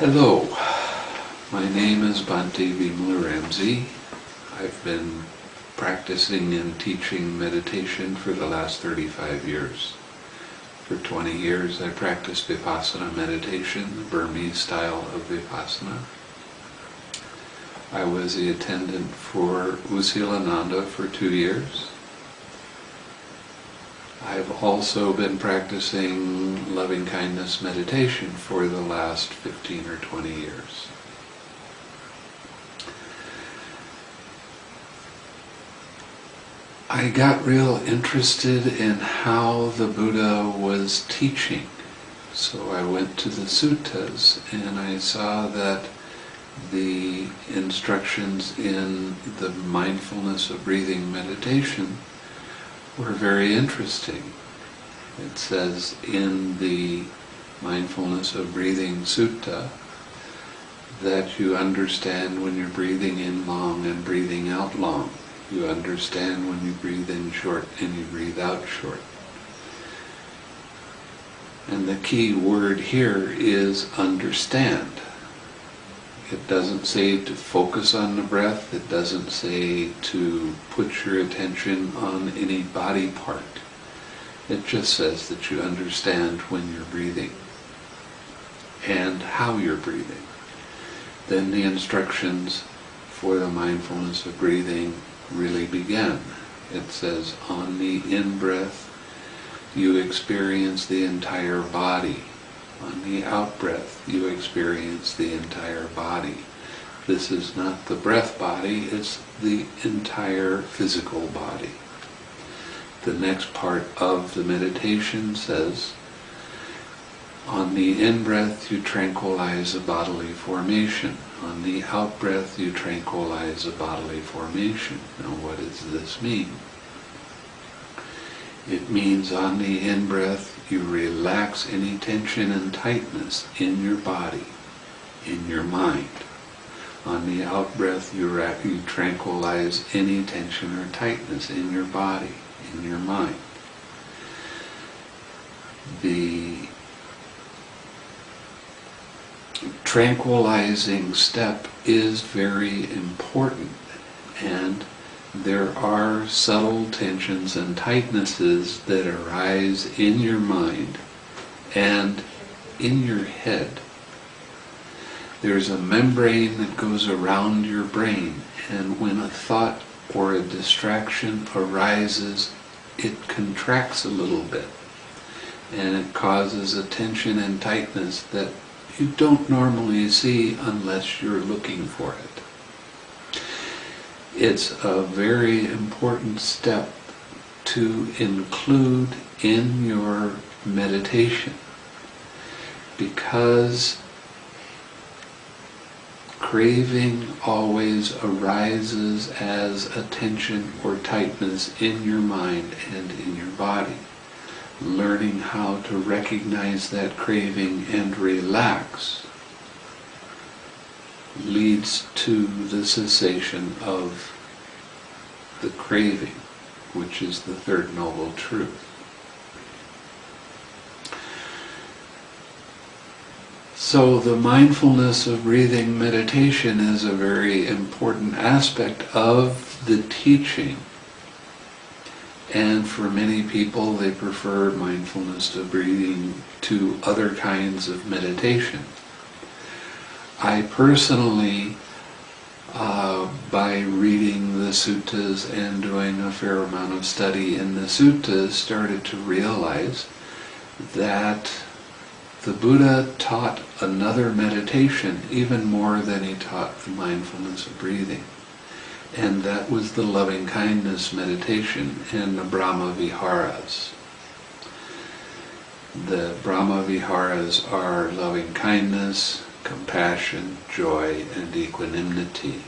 Hello, my name is Bhante Vimalaramsi. I've been practicing and teaching meditation for the last 35 years. For 20 years I practiced Vipassana meditation, the Burmese style of Vipassana. I was the attendant for U Silananda for two years. I've also been practicing loving kindness meditation for the last 15 or 20 years. I got real interested in how the Buddha was teaching. So I went to the suttas and I saw that the instructions in the mindfulness of breathing meditation were very interesting. It says in the Mindfulness of Breathing Sutta that you understand when you're breathing in long and breathing out long. You understand when you breathe in short and you breathe out short. And the key word here is understand. It doesn't say to focus on the breath, it doesn't say to put your attention on any body part. It just says that you understand when you're breathing and how you're breathing. Then the instructions for the mindfulness of breathing really begin. It says, on the in-breath, you experience the entire body. On the out-breath, you experience the entire body. This is not the breath body, it's the entire physical body. The next part of the meditation says, on the in-breath you tranquilize a bodily formation. On the out-breath you tranquilize a bodily formation. Now what does this mean? It means on the in-breath you relax any tension and tightness in your body, in your mind. On the out-breath you, you tranquilize any tension or tightness in your body, in your mind. The tranquilizing step is very important and there are subtle tensions and tightnesses that arise in your mind and in your head. There's a membrane that goes around your brain and when a thought or a distraction arises, it contracts a little bit and it causes a tension and tightness that you don't normally see unless you're looking for it it's a very important step to include in your meditation because craving always arises as a tension or tightness in your mind and in your body. Learning how to recognize that craving and relax leads to the cessation of the craving, which is the third noble truth. So the mindfulness of breathing meditation is a very important aspect of the teaching. And for many people, they prefer mindfulness of breathing to other kinds of meditation. I personally, uh, by reading the suttas and doing a fair amount of study in the suttas, started to realize that the Buddha taught another meditation even more than he taught the mindfulness of breathing. And that was the loving kindness meditation in the Brahma Viharas. The Brahma Viharas are loving kindness, compassion, joy, and equanimity.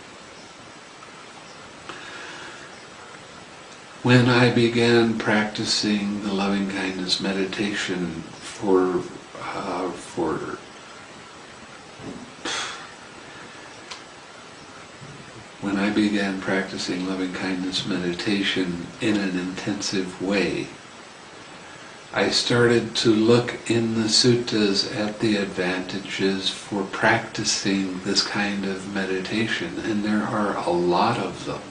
When I began practicing the loving kindness meditation for uh, for when I began practicing loving kindness meditation in an intensive way, I started to look in the suttas at the advantages for practicing this kind of meditation, and there are a lot of them.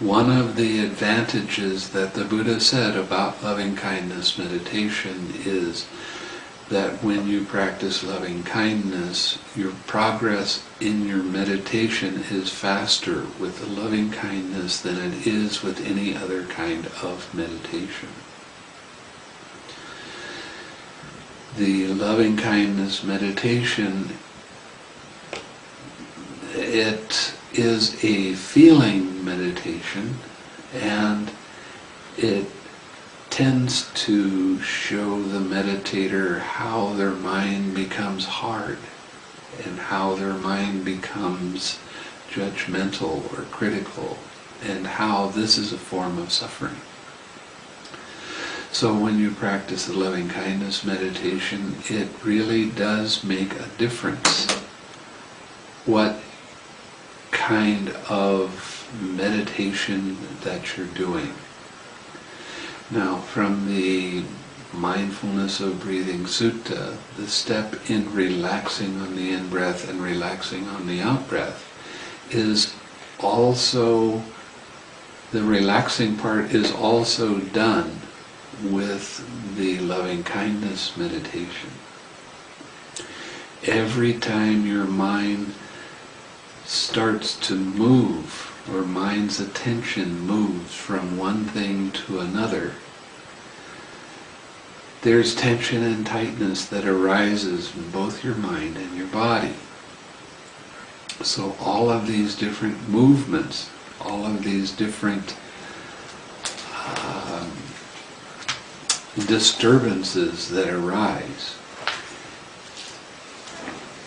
One of the advantages that the Buddha said about loving kindness meditation is that when you practice loving kindness, your progress in your meditation is faster with loving kindness than it is with any other kind of meditation. The loving kindness meditation, it is a feeling meditation and it tends to show the meditator how their mind becomes hard and how their mind becomes judgmental or critical and how this is a form of suffering. So when you practice the loving kindness meditation, it really does make a difference what kind of meditation that you're doing. Now, from the Mindfulness of Breathing Sutta, the step in relaxing on the in-breath and relaxing on the out-breath is also, the relaxing part is also done with the loving kindness meditation. Every time your mind starts to move or mind's attention moves from one thing to another, there's tension and tightness that arises in both your mind and your body. So all of these different movements, all of these different disturbances that arise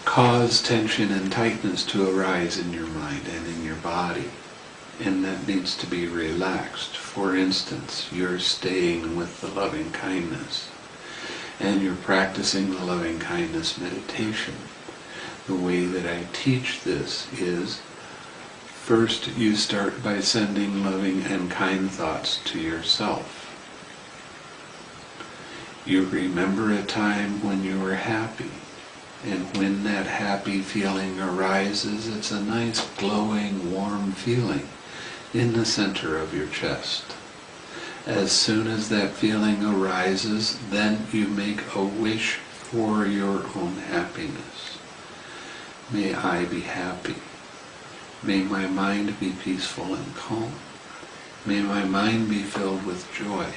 cause tension and tightness to arise in your mind and in your body and that needs to be relaxed. For instance, you're staying with the loving kindness and you're practicing the loving kindness meditation. The way that I teach this is first you start by sending loving and kind thoughts to yourself. You remember a time when you were happy and when that happy feeling arises, it's a nice glowing, warm feeling in the center of your chest. As soon as that feeling arises, then you make a wish for your own happiness. May I be happy. May my mind be peaceful and calm. May my mind be filled with joy.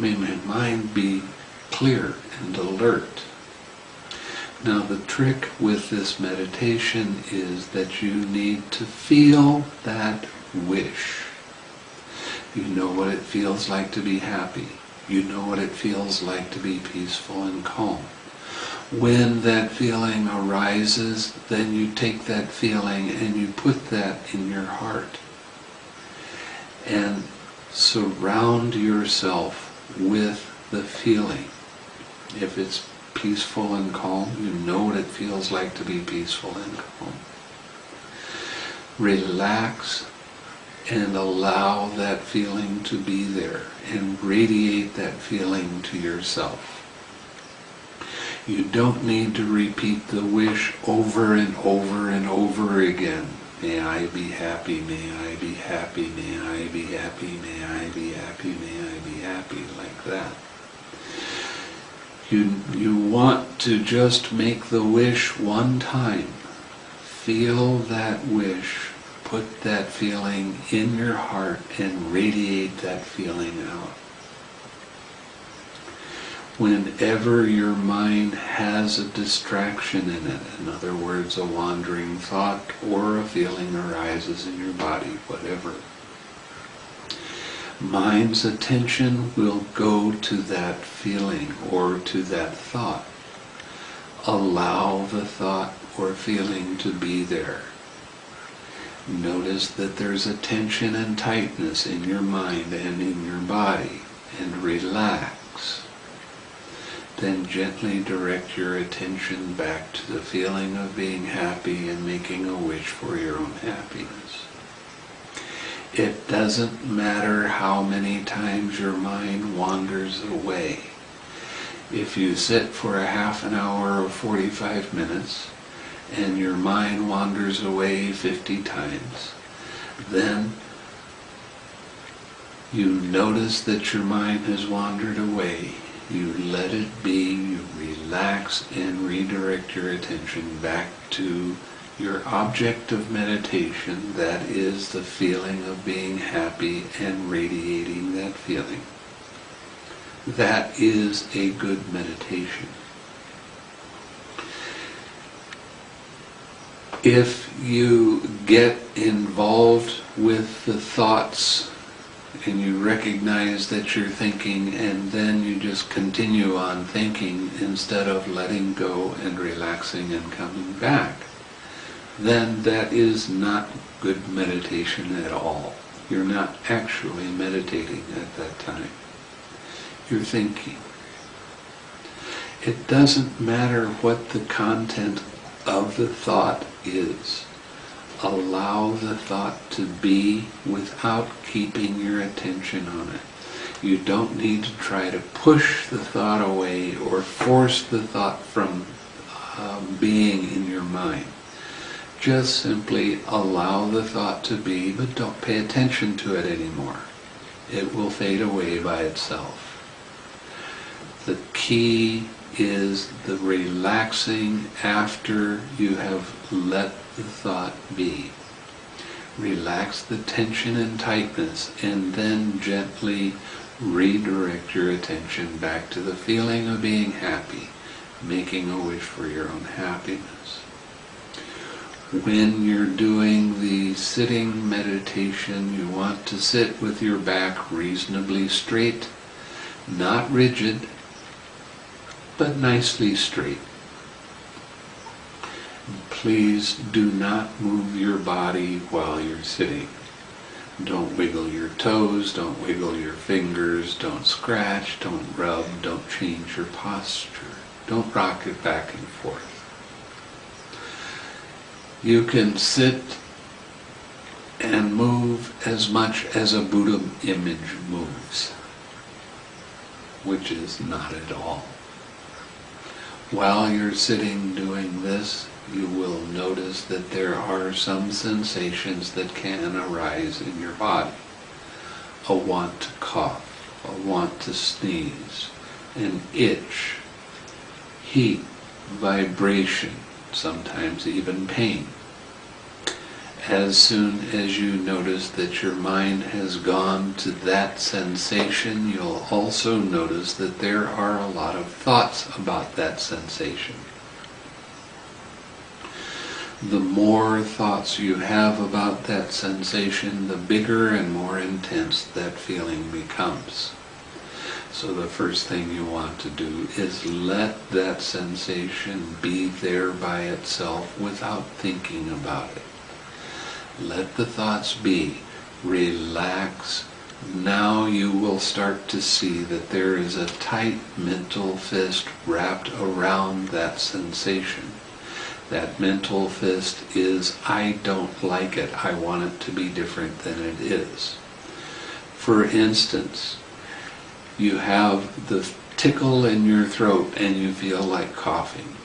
May my mind be clear and alert. Now the trick with this meditation is that you need to feel that wish. You know what it feels like to be happy. You know what it feels like to be peaceful and calm. When that feeling arises, then you take that feeling and you put that in your heart. And surround yourself with the feeling. If it's peaceful and calm. You know what it feels like to be peaceful and calm. Relax and allow that feeling to be there and radiate that feeling to yourself. You don't need to repeat the wish over and over and over again. May I be happy, may I be happy, may I be happy, may I be happy, may I be happy, like that. You, you want to just make the wish one time. Feel that wish, put that feeling in your heart and radiate that feeling out. Whenever your mind has a distraction in it, in other words, a wandering thought or a feeling arises in your body, whatever, mind's attention will go to that feeling or to that thought. Allow the thought or feeling to be there. Notice that there's a tension and tightness in your mind and in your body, and relax. Then gently direct your attention back to the feeling of being happy and making a wish for your own happiness. It doesn't matter how many times your mind wanders away. If you sit for a half an hour or 45 minutes and your mind wanders away 50 times, then you notice that your mind has wandered away. You let it be, you relax and redirect your attention back to your object of meditation, that is the feeling of being happy and radiating that feeling. That is a good meditation. If you get involved with the thoughts and you recognize that you're thinking and then you just continue on thinking instead of letting go and relaxing and coming back, then that is not good meditation at all. You're not actually meditating at that time. You're thinking. It doesn't matter what the content of the thought is. Allow the thought to be without keeping your attention on it. You don't need to try to push the thought away or force the thought from um, being in your mind. Just simply allow the thought to be, but don't pay attention to it anymore. It will fade away by itself. The key is the relaxing after you have let the thought be. Relax the tension and tightness and then gently redirect your attention back to the feeling of being happy, making a wish for your own happiness when you're doing the sitting meditation, you want to sit with your back reasonably straight, not rigid, but nicely straight. Please do not move your body while you're sitting. Don't wiggle your toes, don't wiggle your fingers, don't scratch, don't rub, don't change your posture. Don't rock it back and forth you can sit and move as much as a Buddha image moves, which is not at all. While you're sitting doing this, you will notice that there are some sensations that can arise in your body. A want to cough, a want to sneeze, an itch, heat, vibration, sometimes even pain. As soon as you notice that your mind has gone to that sensation, you'll also notice that there are a lot of thoughts about that sensation. The more thoughts you have about that sensation, the bigger and more intense that feeling becomes. So the first thing you want to do is let that sensation be there by itself without thinking about it. Let the thoughts be. Relax. Now you will start to see that there is a tight mental fist wrapped around that sensation. That mental fist is, I don't like it, I want it to be different than it is. For instance, you have the tickle in your throat and you feel like coughing.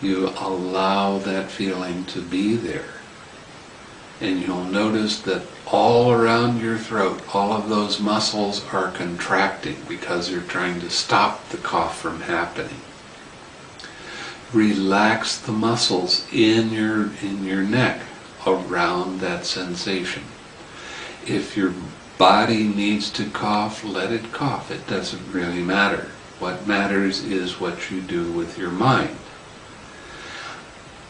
You allow that feeling to be there. And you'll notice that all around your throat, all of those muscles are contracting because you're trying to stop the cough from happening. Relax the muscles in your, in your neck around that sensation. If your body needs to cough, let it cough. It doesn't really matter. What matters is what you do with your mind.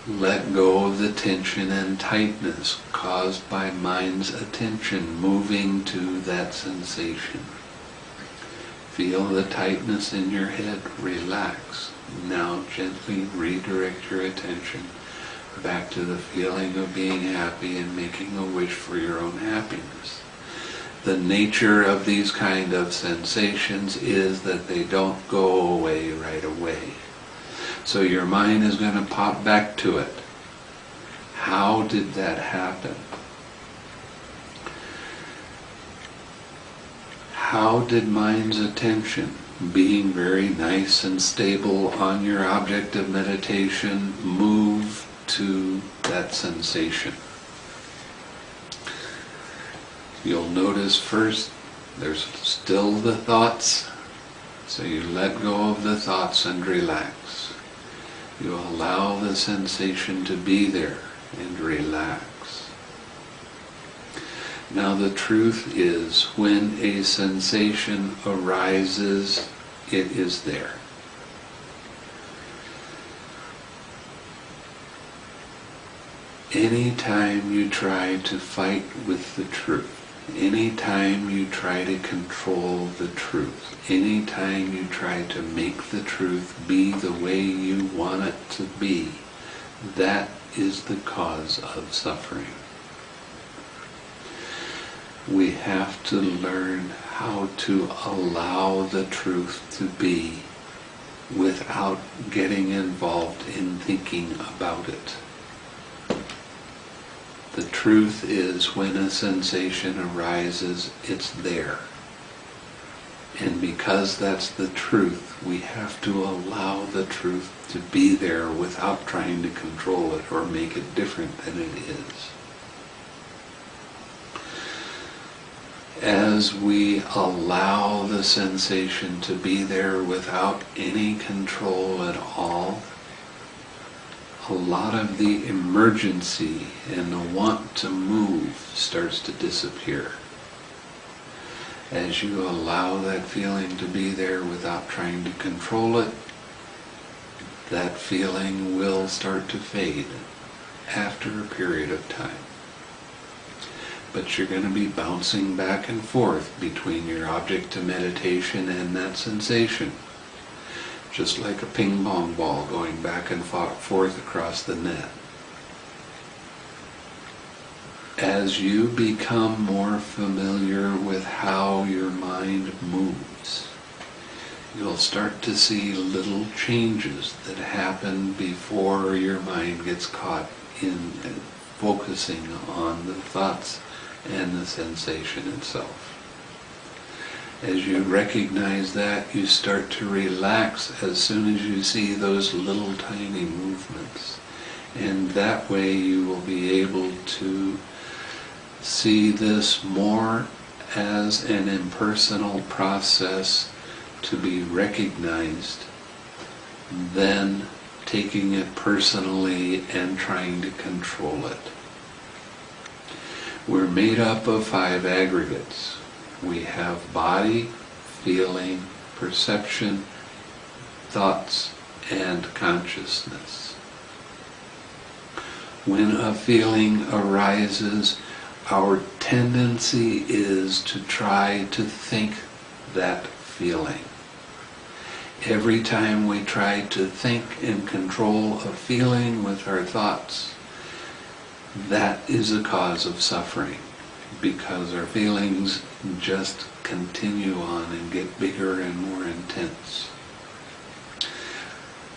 Let go of the tension and tightness caused by mind's attention moving to that sensation. Feel the tightness in your head, relax. Now gently redirect your attention back to the feeling of being happy and making a wish for your own happiness the nature of these kind of sensations is that they don't go away right away. So your mind is going to pop back to it. How did that happen? how did mind's attention, being very nice and stable on your object of meditation, move to that sensation? You'll notice first there's still the thoughts, so you let go of the thoughts and relax. You allow the sensation to be there and relax. Now the truth is, when a sensation arises, it is there. Anytime you try to fight with the truth, anytime you try to control the truth, anytime you try to make the truth be the way you want it to be, that is the cause of suffering. We have to learn how to allow the truth to be without getting involved in thinking about it. The truth is when a sensation arises, it's there. And because that's the truth, we have to allow the truth to be there without trying to control it or make it different than it is. As we allow the sensation to be there without any control at all, a lot of the emergency and the want to move starts to disappear. As you allow that feeling to be there without trying to control it, that feeling will start to fade after a period of time. But you're going to be bouncing back and forth between your object to meditation and that sensation just like a ping pong ball going back and forth across the net. As you become more familiar with how your mind moves, you'll start to see little changes that happen before your mind gets caught in focusing on the thoughts and the sensation itself. As you recognize that, you start to relax as soon as you see those little tiny movements. And that way you will be able to see this more as an impersonal process to be recognized than taking it personally and trying to control it. We're made up of five aggregates we have body, feeling, perception, thoughts, and consciousness. When a feeling arises, our tendency is to try to think that feeling. Every time we try to think and control a feeling with our thoughts, that is a cause of suffering because our feelings just continue on and get bigger and more intense.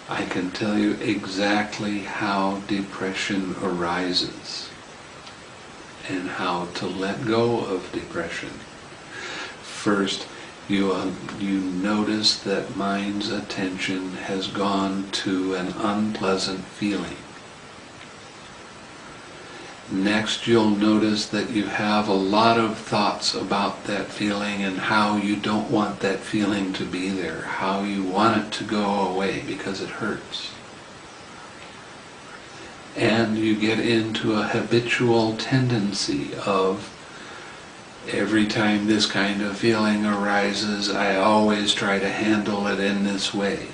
I can tell you exactly how depression arises and how to let go of depression. First, you, uh, you notice that mind's attention has gone to an unpleasant feeling. Next, you'll notice that you have a lot of thoughts about that feeling and how you don't want that feeling to be there, how you want it to go away because it hurts. And you get into a habitual tendency of every time this kind of feeling arises, I always try to handle it in this way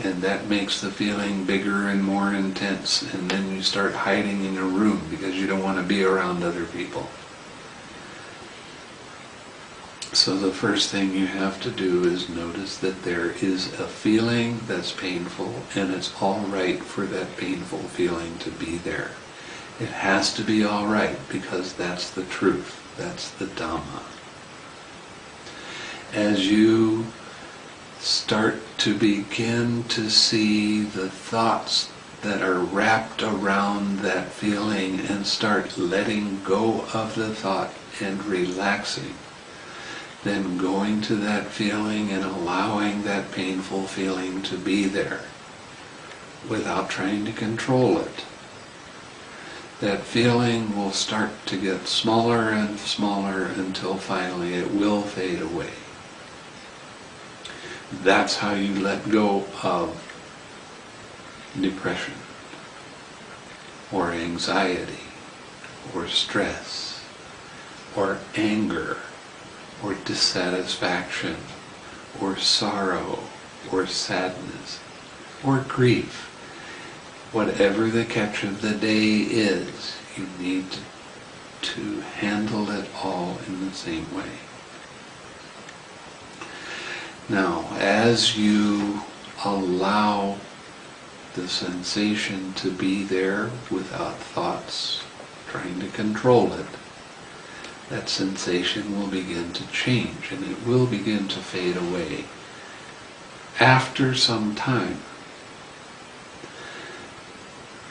and that makes the feeling bigger and more intense and then you start hiding in your room because you don't want to be around other people. So the first thing you have to do is notice that there is a feeling that's painful and it's all right for that painful feeling to be there. It has to be all right because that's the truth. That's the Dhamma. As you start to begin to see the thoughts that are wrapped around that feeling and start letting go of the thought and relaxing. then going to that feeling and allowing that painful feeling to be there without trying to control it. That feeling will start to get smaller and smaller until finally it will fade away. That's how you let go of depression or anxiety or stress or anger or dissatisfaction or sorrow or sadness or grief. Whatever the catch of the day is, you need to handle it all in the same way. Now, as you allow the sensation to be there without thoughts trying to control it, that sensation will begin to change and it will begin to fade away after some time.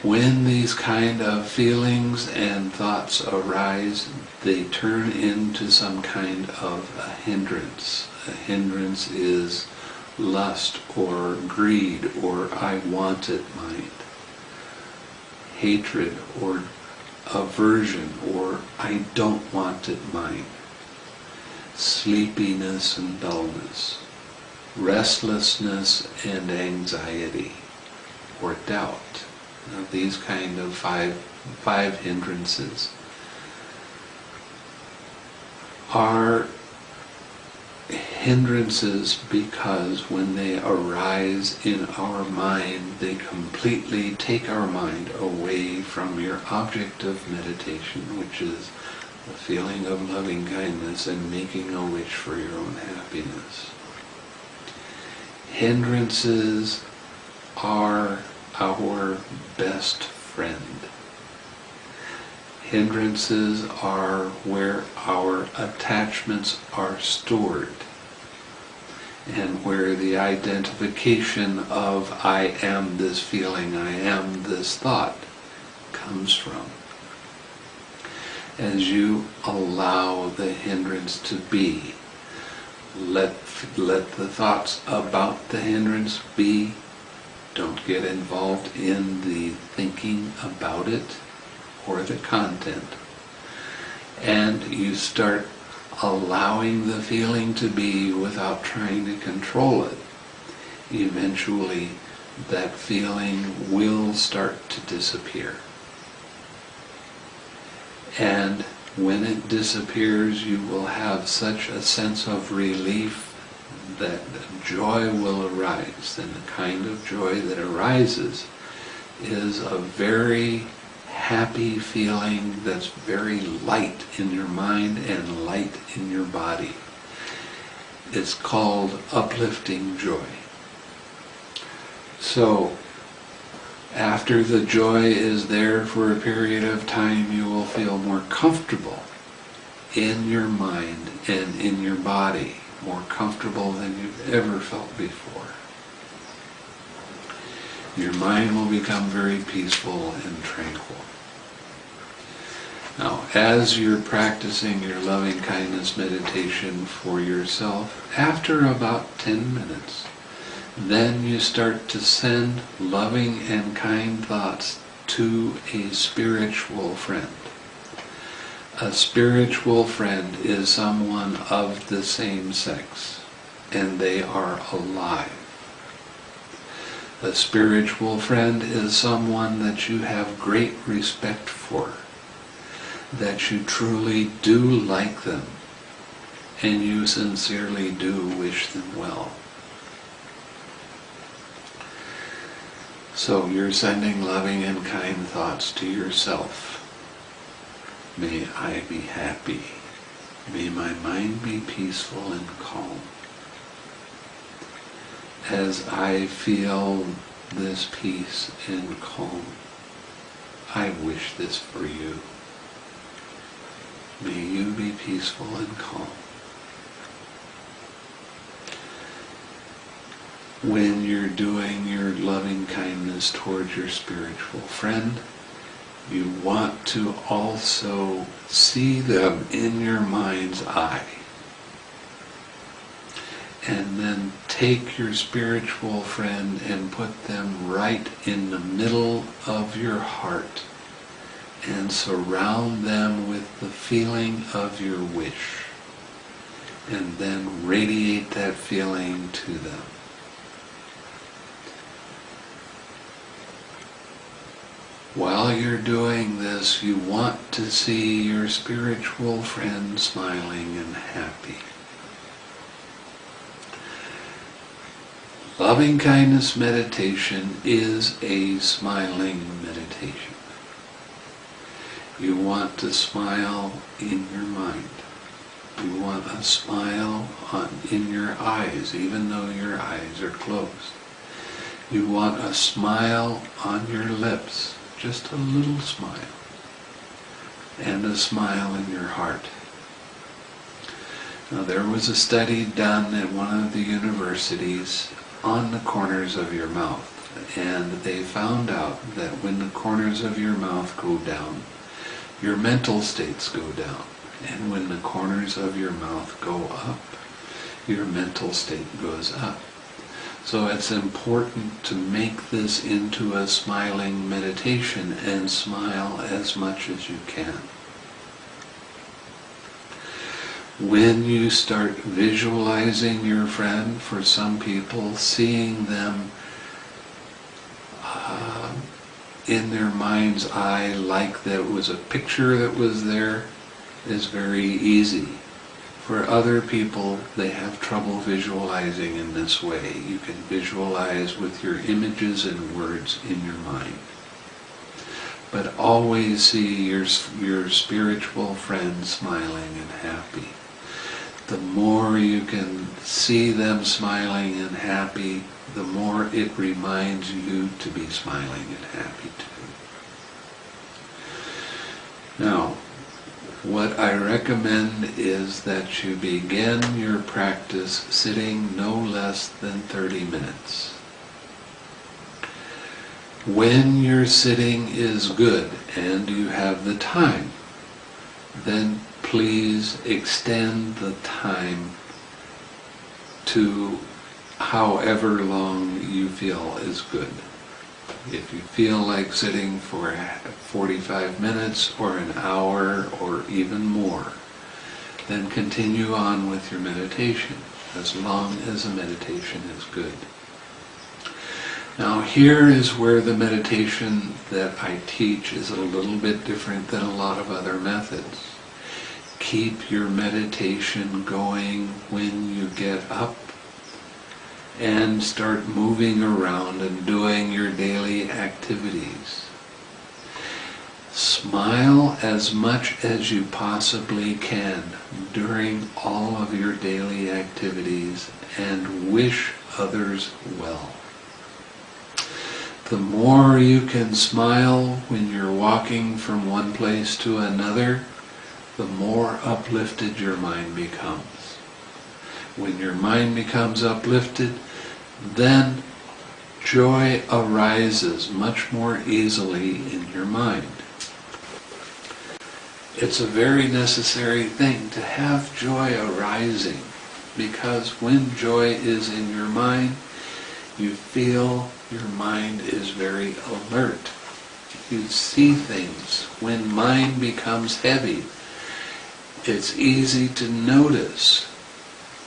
When these kind of feelings and thoughts arise, they turn into some kind of a hindrance. A hindrance is lust or greed or I want it mind. Hatred or aversion or I don't want it mind. Sleepiness and dullness. Restlessness and anxiety or doubt. Now, these kind of five, five hindrances are hindrances because when they arise in our mind, they completely take our mind away from your object of meditation, which is the feeling of loving kindness and making a wish for your own happiness. Hindrances are our best friend. Hindrances are where our attachments are stored and where the identification of I am this feeling, I am this thought comes from. As you allow the hindrance to be, let, let the thoughts about the hindrance be. Don't get involved in the thinking about it or the content. And you start allowing the feeling to be without trying to control it. Eventually, that feeling will start to disappear. And when it disappears, you will have such a sense of relief that joy will arise. And the kind of joy that arises is a very happy feeling that's very light in your mind and light in your body. It's called uplifting joy. So, after the joy is there for a period of time, you will feel more comfortable in your mind and in your body, more comfortable than you've ever felt before. Your mind will become very peaceful and tranquil. Now, as you're practicing your loving kindness meditation for yourself, after about 10 minutes, then you start to send loving and kind thoughts to a spiritual friend. A spiritual friend is someone of the same sex, and they are alive. A spiritual friend is someone that you have great respect for, that you truly do like them, and you sincerely do wish them well. So you're sending loving and kind thoughts to yourself. May I be happy. May my mind be peaceful and calm. As I feel this peace and calm, I wish this for you. May you be peaceful and calm. when you're doing your loving kindness towards your spiritual friend, you want to also see them in your mind's eye. and then take your spiritual friend and put them right in the middle of your heart and surround them with the feeling of your wish and then radiate that feeling to them. While you're doing this, you want to see your spiritual friend smiling and happy. Loving kindness meditation is a smiling meditation. You want to smile in your mind. You want a smile on, in your eyes, even though your eyes are closed. You want a smile on your lips, just a little smile. And a smile in your heart. Now there was a study done at one of the universities on the corners of your mouth. And they found out that when the corners of your mouth go down, your mental states go down. And when the corners of your mouth go up, your mental state goes up. So it's important to make this into a smiling meditation and smile as much as you can. When you start visualizing your friend, for some people, seeing them uh, in their mind's eye like that was a picture that was there is very easy. For other people, they have trouble visualizing in this way. You can visualize with your images and words in your mind. But always see your, your spiritual friend smiling and happy. The more you can see them smiling and happy, the more it reminds you to be smiling and happy too. Now, what I recommend is that you begin your practice sitting no less than 30 minutes. When your sitting is good and you have the time, then please extend the time to however long you feel is good. If you feel like sitting for 45 minutes or an hour or even more, then continue on with your meditation as long as the meditation is good. Now here is where the meditation that I teach is a little bit different than a lot of other methods. Keep your meditation going when you get up and start moving around and doing your daily activities. Smile as much as you possibly can during all of your daily activities and wish others well. The more you can smile when you're walking from one place to another, the more uplifted your mind becomes. When your mind becomes uplifted, then joy arises much more easily in your mind. It's a very necessary thing to have joy arising because when joy is in your mind, you feel your mind is very alert. You see things. When mind becomes heavy, it's easy to notice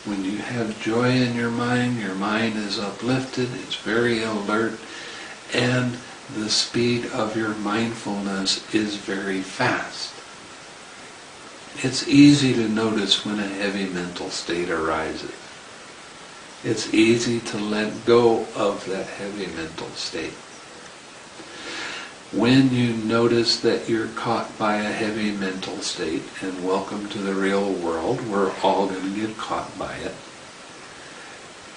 when you have joy in your mind, your mind is uplifted, it's very alert, and the speed of your mindfulness is very fast. It's easy to notice when a heavy mental state arises. It's easy to let go of that heavy mental state. When you notice that you're caught by a heavy mental state, and welcome to the real world, we're all going to get caught by it.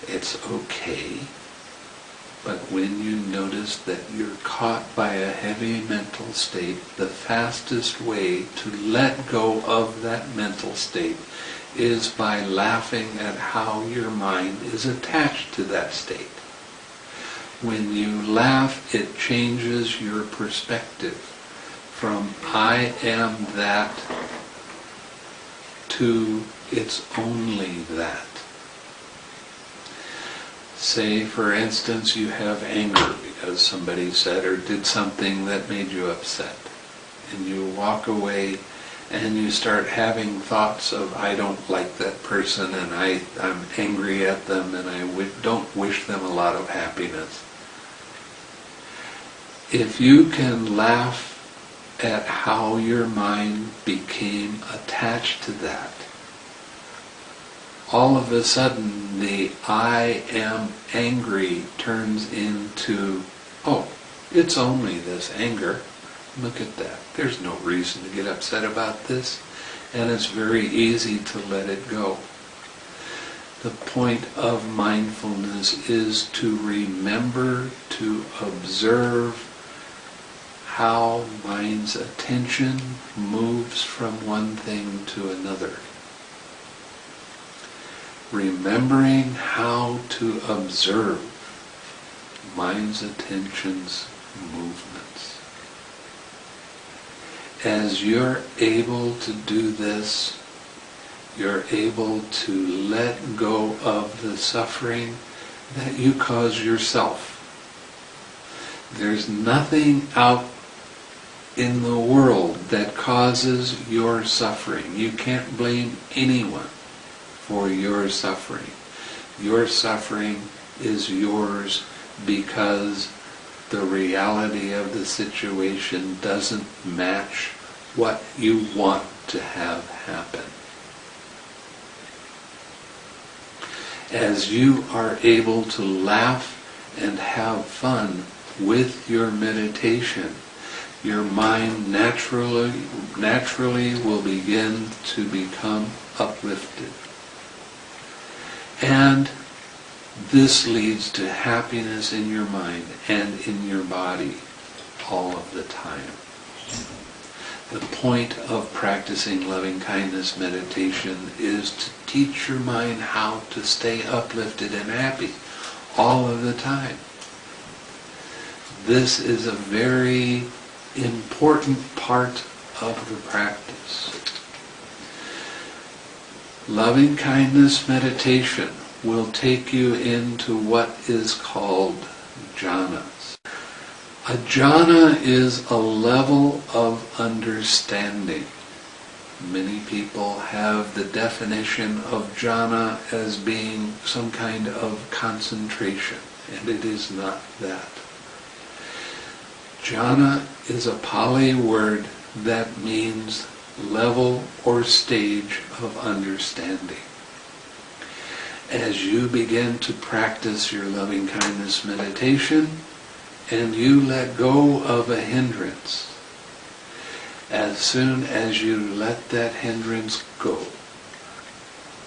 It's okay. But when you notice that you're caught by a heavy mental state, the fastest way to let go of that mental state is by laughing at how your mind is attached to that state. When you laugh, it changes your perspective from I am that to it's only that. Say, for instance, you have anger because somebody said or did something that made you upset. And you walk away and you start having thoughts of, I don't like that person and I, I'm angry at them and I w- don't wish them a lot of happiness. If you can laugh at how your mind became attached to that, all of a sudden the I am angry turns into, oh, it's only this anger. Look at that. There's no reason to get upset about this. And it's very easy to let it go. The point of mindfulness is to remember to observe how mind's attention moves from one thing to another. Remembering how to observe mind's attention's movements. As you're able to do this, you're able to let go of the suffering that you cause yourself. There's nothing out in the world that causes your suffering. You can't blame anyone for your suffering. Your suffering is yours because the reality of the situation doesn't match what you want to have happen. As you are able to laugh and have fun with your meditation, your mind naturally, naturally will begin to become uplifted. And this leads to happiness in your mind and in your body all of the time. The point of practicing loving kindness meditation is to teach your mind how to stay uplifted and happy all of the time. This is a very important part of the practice. Loving kindness meditation will take you into what is called jhanas. A jhana is a level of understanding. Many people have the definition of jhana as being some kind of concentration, and it is not that. Jhana is a Pali word that means level or stage of understanding. As you begin to practice your loving kindness meditation and you let go of a hindrance, as soon as you let that hindrance go,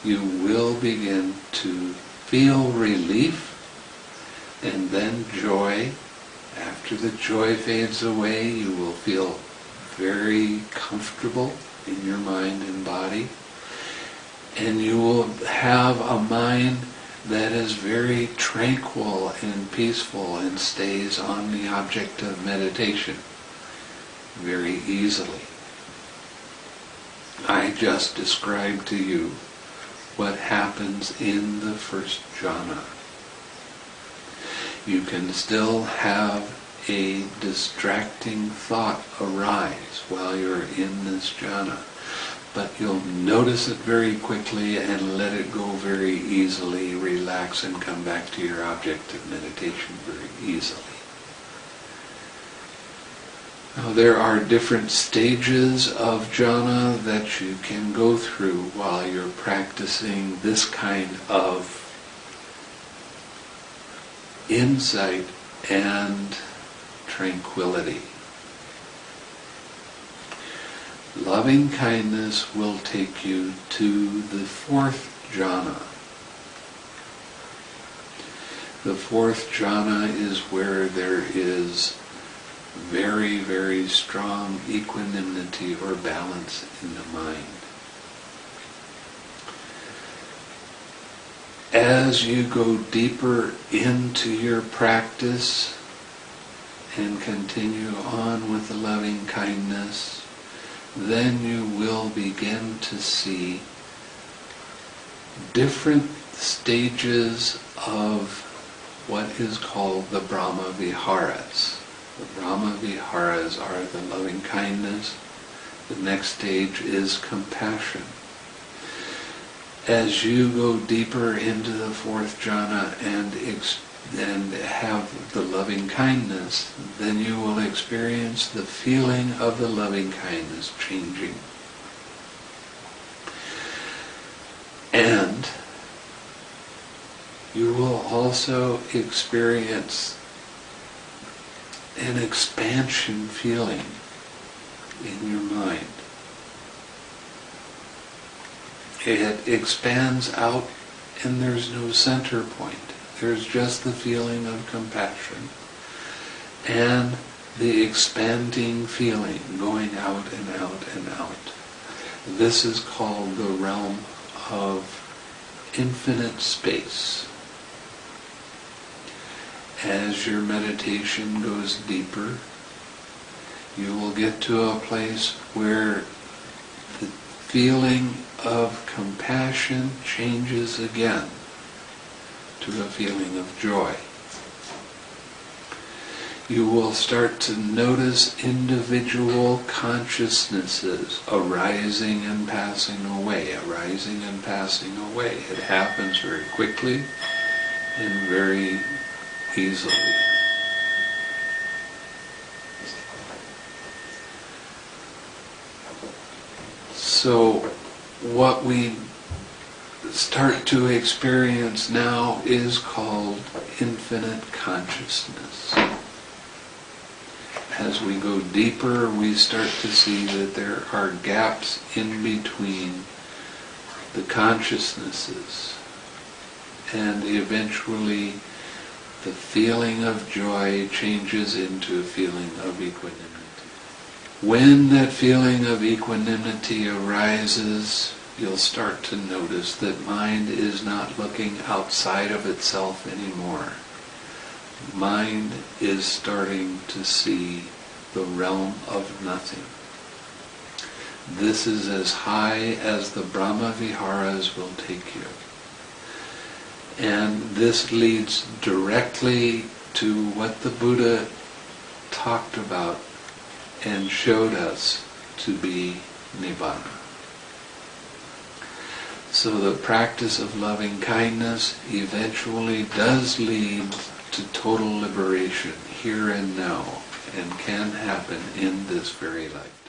you will begin to feel relief and then joy. After the joy fades away, you will feel very comfortable in your mind and body. And you will have a mind that is very tranquil and peaceful and stays on the object of meditation very easily. I just described to you what happens in the first jhana. You can still have a distracting thought arise while you're in this jhana. But you'll notice it very quickly and let it go very easily, relax and come back to your object of meditation very easily. Now there are different stages of jhana that you can go through while you're practicing this kind of insight and tranquility. Loving kindness will take you to the fourth jhana. The fourth jhana is where there is very, very strong equanimity or balance in the mind. As you go deeper into your practice and continue on with the loving kindness, then you will begin to see different stages of what is called the Brahma Viharas. The Brahma Viharas are the loving kindness. The next stage is compassion. As you go deeper into the fourth jhana and, and have the loving kindness, then you will experience the feeling of the loving kindness changing. And you will also experience an expansion feeling in your mind. It expands out and there's no center point. There's just the feeling of compassion and the expanding feeling going out and out and out. This is called the realm of infinite space. As your meditation goes deeper, you will get to a place where the feeling of compassion changes again to a feeling of joy. You will start to notice individual consciousnesses arising and passing away, arising and passing away. It happens very quickly and very easily. So what we start to experience now is called infinite consciousness. As we go deeper, we start to see that there are gaps in between the consciousnesses and eventually the feeling of joy changes into a feeling of equanimity. When that feeling of equanimity arises, you'll start to notice that mind is not looking outside of itself anymore. Mind is starting to see the realm of nothing. This is as high as the Brahma Viharas will take you. And this leads directly to what the Buddha talked about and showed us to be Nibbana. So the practice of loving kindness eventually does lead to total liberation here and now and can happen in this very life.